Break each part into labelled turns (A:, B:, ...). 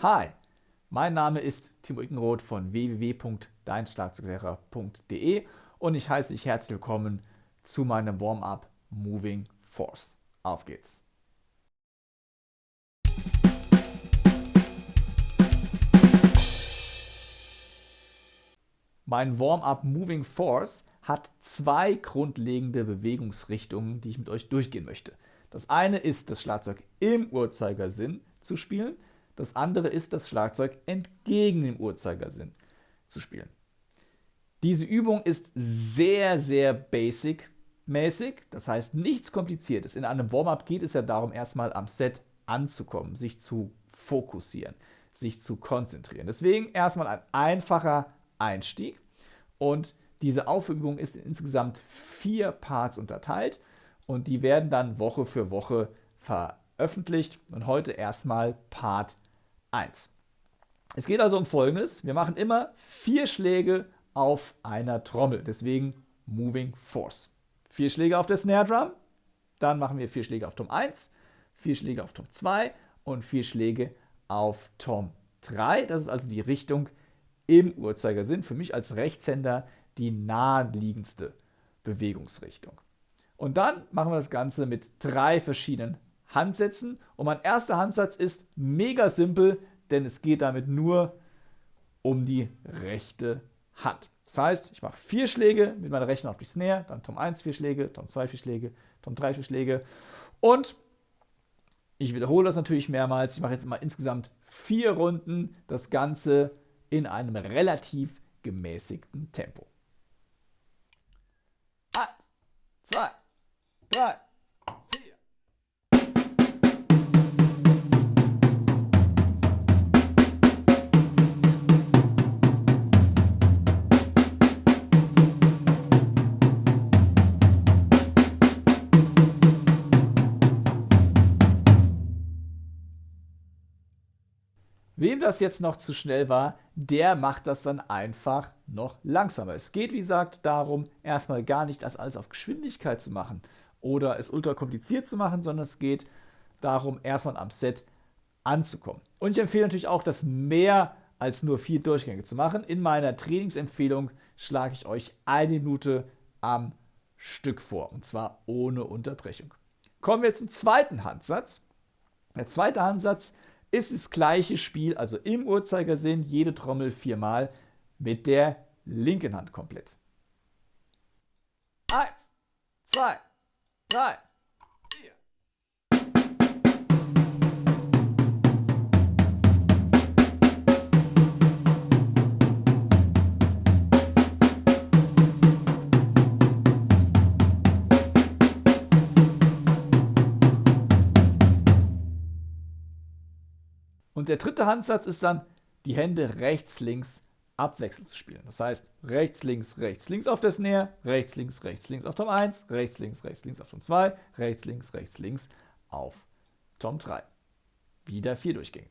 A: Hi, mein Name ist Timo Ickenroth von www.deinschlagzeuglehrer.de und ich heiße dich herzlich willkommen zu meinem Warm-up Moving Force. Auf geht's! Mein Warm-up Moving Force hat zwei grundlegende Bewegungsrichtungen, die ich mit euch durchgehen möchte. Das eine ist, das Schlagzeug im Uhrzeigersinn zu spielen. Das andere ist, das Schlagzeug entgegen dem Uhrzeigersinn zu spielen. Diese Übung ist sehr, sehr basic-mäßig, das heißt nichts Kompliziertes. In einem Warm-up geht es ja darum, erstmal am Set anzukommen, sich zu fokussieren, sich zu konzentrieren. Deswegen erstmal ein einfacher Einstieg und diese Aufübung ist in insgesamt vier Parts unterteilt und die werden dann Woche für Woche veröffentlicht und heute erstmal Part 1. Es geht also um folgendes, wir machen immer vier Schläge auf einer Trommel, deswegen Moving Force. Vier Schläge auf der Snare Drum, dann machen wir vier Schläge auf Tom 1, vier Schläge auf Tom 2 und vier Schläge auf Tom 3. Das ist also die Richtung im Uhrzeigersinn. Für mich als Rechtshänder die naheliegendste Bewegungsrichtung. Und dann machen wir das Ganze mit drei verschiedenen Handsätzen. Und mein erster Handsatz ist mega simpel, denn es geht damit nur um die rechte Hand. Das heißt, ich mache vier Schläge mit meiner rechten auf die Snare, dann Tom 1 vier Schläge, Tom 2 vier Schläge, Tom 3 vier Schläge und ich wiederhole das natürlich mehrmals. Ich mache jetzt mal insgesamt vier Runden, das Ganze in einem relativ gemäßigten Tempo. Eins, zwei, drei, Wem das jetzt noch zu schnell war, der macht das dann einfach noch langsamer. Es geht, wie gesagt, darum, erstmal gar nicht das alles auf Geschwindigkeit zu machen oder es ultra kompliziert zu machen, sondern es geht darum, erstmal am Set anzukommen. Und ich empfehle natürlich auch, das mehr als nur vier Durchgänge zu machen. In meiner Trainingsempfehlung schlage ich euch eine Minute am Stück vor, und zwar ohne Unterbrechung. Kommen wir zum zweiten Handsatz. Der zweite Handsatz ist das gleiche Spiel, also im Uhrzeigersinn, jede Trommel viermal mit der linken Hand komplett. Eins, zwei, drei, Und der dritte Handsatz ist dann, die Hände rechts, links abwechselnd zu spielen. Das heißt, rechts, links, rechts, links auf der Snare, rechts, links, rechts, links auf Tom 1, rechts, links, rechts, links auf Tom 2, rechts, links, rechts, links auf Tom 3. Wieder vier Durchgänge.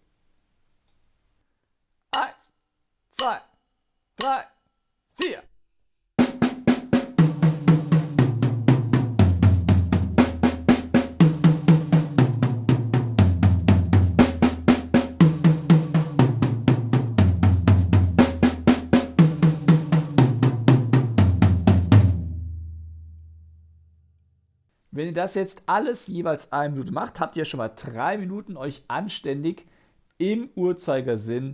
A: Wenn ihr das jetzt alles jeweils eine Minute macht, habt ihr schon mal drei Minuten euch anständig im Uhrzeigersinn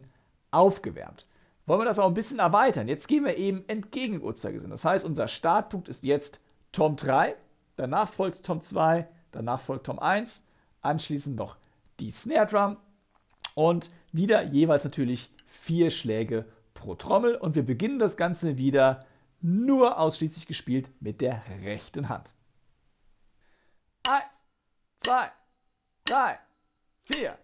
A: aufgewärmt. Wollen wir das auch ein bisschen erweitern? Jetzt gehen wir eben entgegen Uhrzeigersinn. Das heißt, unser Startpunkt ist jetzt Tom 3, danach folgt Tom 2, danach folgt Tom 1, anschließend noch die Snare Drum und wieder jeweils natürlich vier Schläge pro Trommel und wir beginnen das Ganze wieder nur ausschließlich gespielt mit der rechten Hand. Zwei, drei, vier.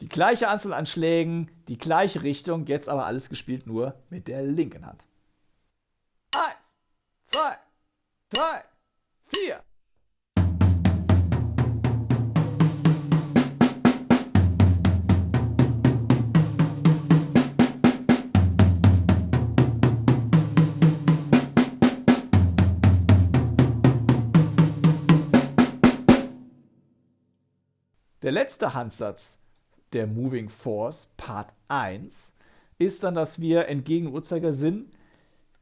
A: Die gleiche Anzahl an Schlägen, die gleiche Richtung, jetzt aber alles gespielt nur mit der linken Hand. Eins, zwei, drei, hier! Der letzte Handsatz der Moving Force Part 1 ist dann, dass wir entgegen Uhrzeigersinn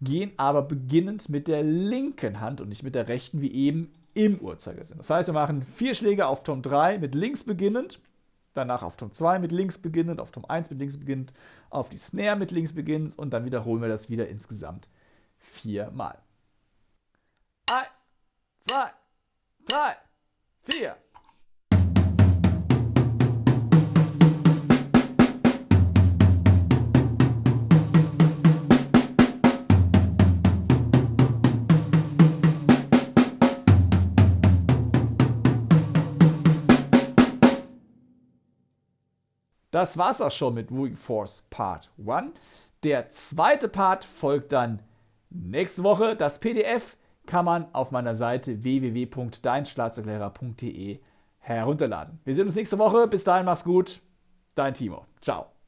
A: gehen, aber beginnend mit der linken Hand und nicht mit der rechten, wie eben im Uhrzeigersinn. Das heißt, wir machen vier Schläge auf Tom 3 mit links beginnend, danach auf Tom 2 mit links beginnend, auf Tom 1 mit links beginnend, auf die Snare mit links beginnend und dann wiederholen wir das wieder insgesamt viermal. Eins, zwei, drei, vier. Das war's auch schon mit Moving Force Part 1. Der zweite Part folgt dann nächste Woche. Das PDF kann man auf meiner Seite www.deinschlagzeuglehrer.de herunterladen. Wir sehen uns nächste Woche. Bis dahin, mach's gut. Dein Timo. Ciao.